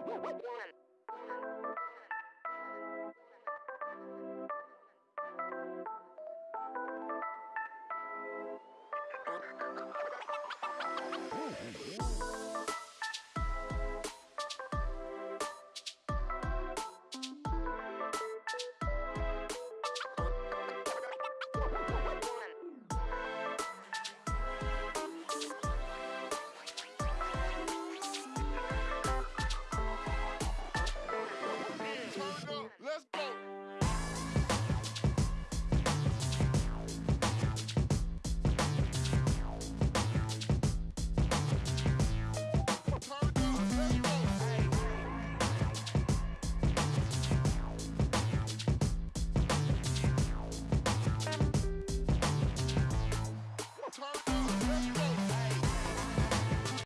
One.